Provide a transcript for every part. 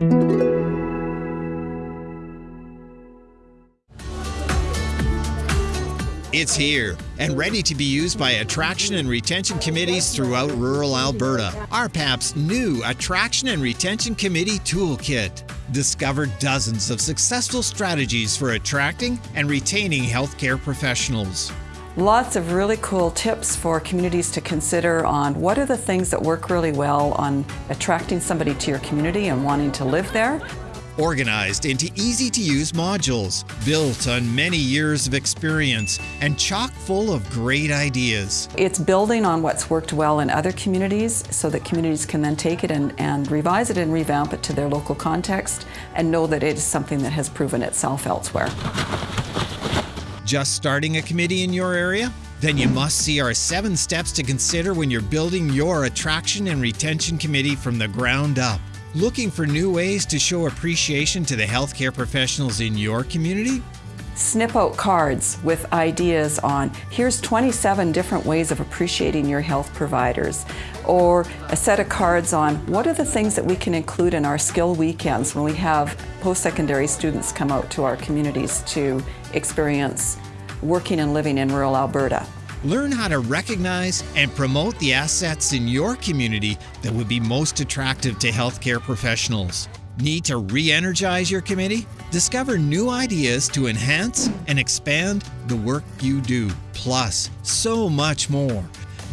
It's here and ready to be used by attraction and retention committees throughout rural Alberta. RPAP's new Attraction and Retention Committee Toolkit. Discover dozens of successful strategies for attracting and retaining healthcare professionals. Lots of really cool tips for communities to consider on what are the things that work really well on attracting somebody to your community and wanting to live there organized into easy to use modules, built on many years of experience, and chock full of great ideas. It's building on what's worked well in other communities so that communities can then take it and, and revise it and revamp it to their local context and know that it is something that has proven itself elsewhere. Just starting a committee in your area? Then you must see our seven steps to consider when you're building your attraction and retention committee from the ground up. Looking for new ways to show appreciation to the healthcare professionals in your community? Snip out cards with ideas on here's 27 different ways of appreciating your health providers, or a set of cards on what are the things that we can include in our skill weekends when we have post-secondary students come out to our communities to experience working and living in rural Alberta. Learn how to recognize and promote the assets in your community that would be most attractive to healthcare professionals. Need to re energize your committee? Discover new ideas to enhance and expand the work you do, plus so much more.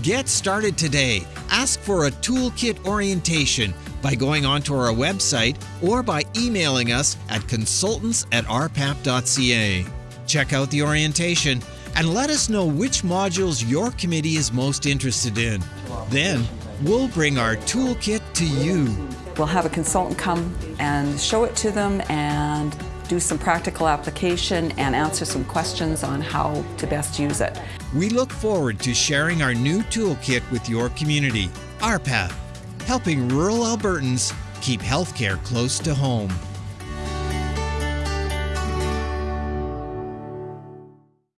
Get started today. Ask for a toolkit orientation by going onto our website or by emailing us at consultants at rpap.ca. Check out the orientation and let us know which modules your committee is most interested in. Then, we'll bring our toolkit to you. We'll have a consultant come and show it to them and do some practical application and answer some questions on how to best use it. We look forward to sharing our new toolkit with your community. RPAP, helping rural Albertans keep healthcare close to home.